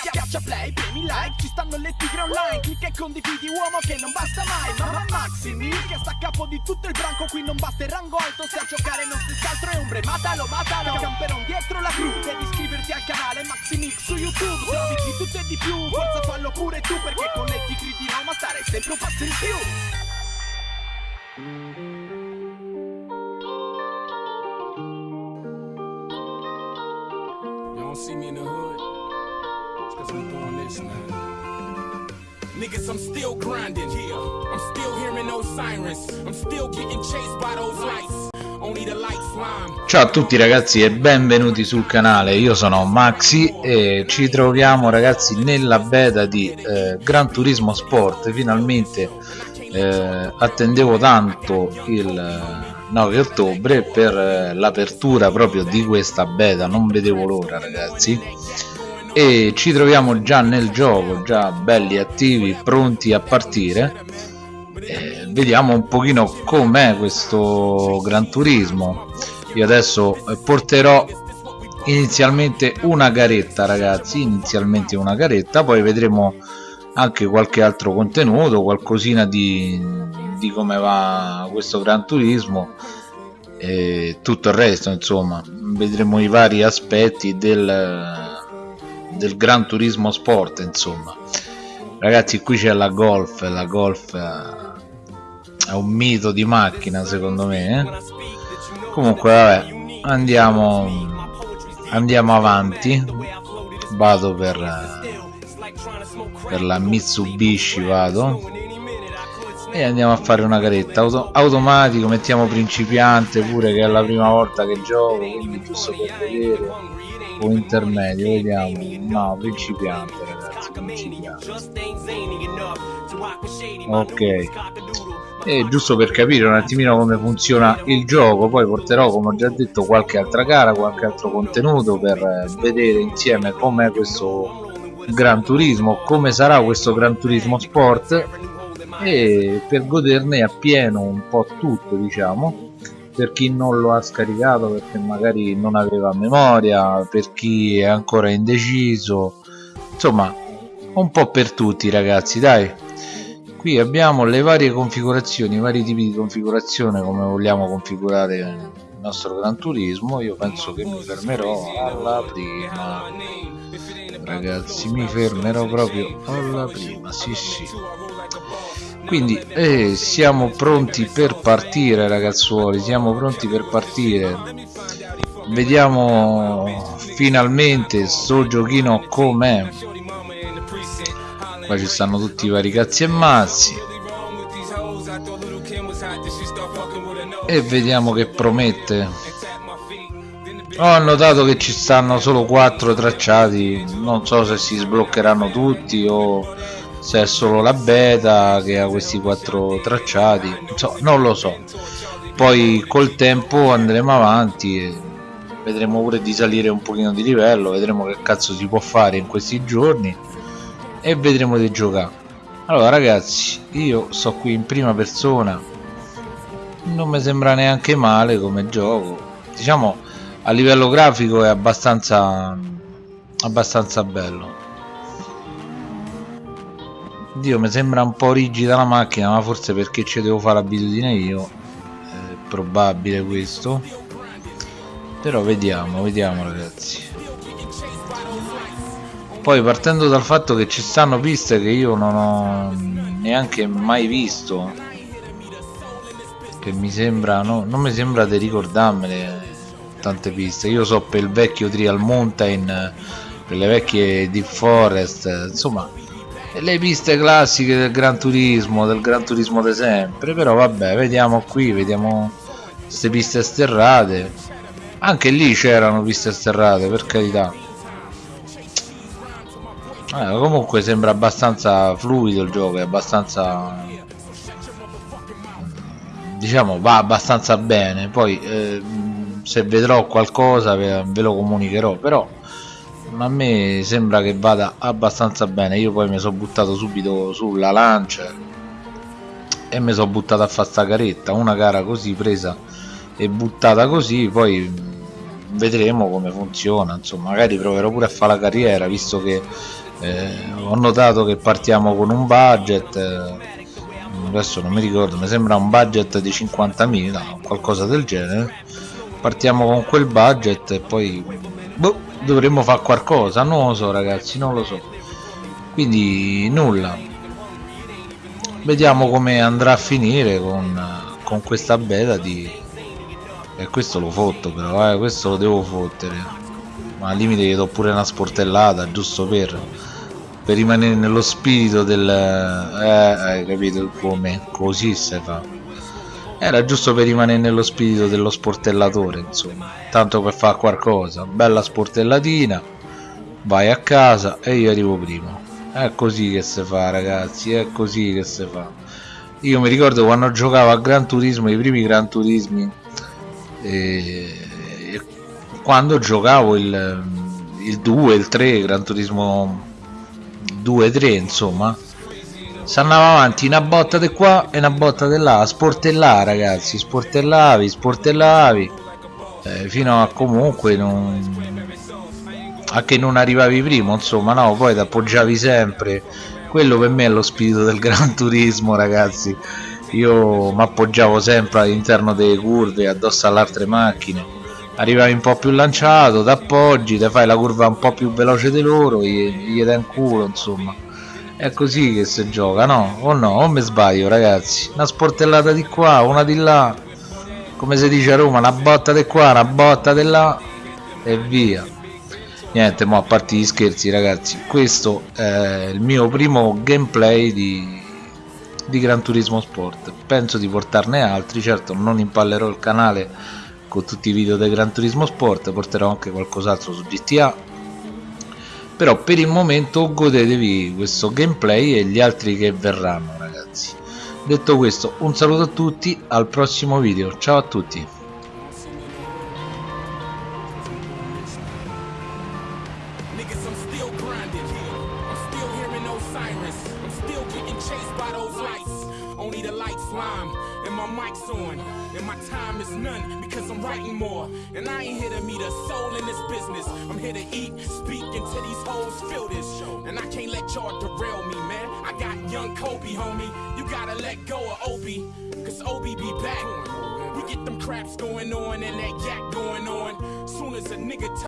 Schiaccia play, premi like, ci stanno le tigre online. Clicca e condividi uomo che non basta mai. Mamma Maximi che sta a capo di tutto il branco Qui non basta il rango alto, se a giocare non si altro è ombre Matalo, matalo, camperon dietro la cru Devi iscriverti al canale Maximix su YouTube. Trovi di tutto e di più, forza fallo pure tu Perché con le tigre di Roma stare sempre un passo in più. See me in the hood. I'm doing this now. Niggas, I'm still grinding. I'm still hearing those sirens. I'm still getting chased by those lights. Ciao a tutti ragazzi e benvenuti sul canale, io sono Maxi e ci troviamo ragazzi nella beta di eh, Gran Turismo Sport, finalmente eh, attendevo tanto il 9 ottobre per eh, l'apertura proprio di questa beta, non vedevo l'ora ragazzi e ci troviamo già nel gioco, già belli attivi, pronti a partire. Eh, vediamo un pochino com'è questo Gran Turismo. Io adesso porterò inizialmente una garetta ragazzi inizialmente una garetta poi vedremo anche qualche altro contenuto qualcosina di, di come va questo Gran Turismo e tutto il resto insomma. Vedremo i vari aspetti del, del Gran Turismo Sport insomma. Ragazzi qui c'è la Golf la Golf è un mito di macchina secondo me eh? comunque vabbè andiamo andiamo avanti. Vado per per la Mitsubishi vado. E andiamo a fare una caretta. Auto automatico mettiamo principiante pure che è la prima volta che gioco quindi giusto per vedere o intermedio vediamo. No principiante ragazzi principiante ok. E giusto per capire un attimino come funziona il gioco poi porterò come ho già detto qualche altra gara qualche altro contenuto per vedere insieme com'è questo Gran Turismo come sarà questo Gran Turismo Sport. E per goderne appieno un po' tutto diciamo per chi non lo ha scaricato perché magari non aveva memoria per chi è ancora indeciso. Insomma un po' per tutti ragazzi dai. Qui abbiamo le varie configurazioni i vari tipi di configurazione come vogliamo configurare il nostro Gran Turismo. Io penso che mi fermerò alla prima. Ragazzi mi fermerò proprio alla prima. Sì sì quindi eh, siamo pronti per partire ragazzuoli siamo pronti per partire. Vediamo finalmente sto giochino com'è. Qua ci stanno tutti i vari cazzi e mazzi. E vediamo che promette. Ho notato che ci stanno solo 4 tracciati. Non so se si sbloccheranno tutti o se è solo la beta che ha questi 4 tracciati so, non lo so. Poi col tempo andremo avanti e vedremo pure di salire un pochino di livello vedremo che cazzo si può fare in questi giorni e vedremo di giocare. Allora ragazzi io sto qui in prima persona. Non mi sembra neanche male come gioco. Diciamo a livello grafico è abbastanza abbastanza bello Dio mi sembra un po' rigida la macchina ma forse perché ci devo fare l'abitudine io è probabile questo. Però vediamo vediamo ragazzi. Poi partendo dal fatto che ci stanno piste che io non ho neanche mai visto che mi sembra no, non mi sembra di ricordarmele tante piste. Io so per il vecchio Trial Mountain per le vecchie Deep Forest insomma le piste classiche del Gran Turismo del Gran Turismo di sempre però vabbè vediamo qui vediamo queste piste sterrate. Anche lì c'erano piste sterrate per carità. Eh, comunque sembra abbastanza fluido il gioco è abbastanza diciamo va abbastanza bene. Poi eh, se vedrò qualcosa ve, lo comunicherò però a me sembra che vada abbastanza bene. Io poi mi sono buttato subito sulla lancia e mi sono buttato a fare sta caretta. Una gara così presa e buttata così poi vedremo come funziona. Insomma magari proverò pure a fare la carriera visto che eh, ho notato che partiamo con un budget eh, adesso non mi ricordo mi sembra un budget di 50.000 qualcosa del genere. Partiamo con quel budget e poi boh, dovremmo fare qualcosa non lo so ragazzi non lo so. Quindi nulla. Vediamo come andrà a finire con, con questa beta di e questo lo fotto però eh, questo lo devo fottere. Ma al limite gli do pure una sportellata giusto per per rimanere nello spirito del eh, hai capito come? Così si fa era giusto per rimanere nello spirito dello sportellatore insomma. Tanto per fare qualcosa. Bella sportellatina. Vai a casa e io arrivo primo è così che si fa ragazzi. È così che si fa. Io mi ricordo quando giocavo a Gran Turismo i primi Gran Turismi e, e quando giocavo il, il 2 il 3 Gran Turismo 2-3 insomma si andava avanti una botta di qua e una botta di là. Sportellare ragazzi sportellavi sportellavi. Eh, fino a comunque non a che non arrivavi primo insomma no poi ti appoggiavi sempre. Quello per me è lo spirito del gran turismo ragazzi. Io mi appoggiavo sempre all'interno delle curve addosso alle altre macchine. Arrivavi un po' più lanciato t'appoggi te fai la curva un po' più veloce di loro gli, gli dai un culo insomma è così che si gioca no? o no? o mi sbaglio ragazzi? Una sportellata di qua una di là. Come si dice a Roma una botta di qua una botta di là. E via. Niente ma a parte gli scherzi ragazzi. Questo è il mio primo gameplay di, di Gran Turismo Sport. Penso di portarne altri. Certo non impallerò il canale con tutti i video del Gran Turismo Sport. Porterò anche qualcos'altro su GTA però per il momento godetevi questo gameplay e gli altri che verranno ragazzi detto questo un saluto a tutti al prossimo video ciao a tutti. I'm still getting chased by those lights. Only the lights lime and my mic's on. And my time is none because I'm writing more. And I ain't here to meet a soul in this business. I'm here to eat, speak until these hoes feel this. And I can't let y'all derail me, man. I got young Kobe, homie. You gotta let go of Obi. Cause Obi be back. We get them craps going on and that yak going on. Soon as a nigga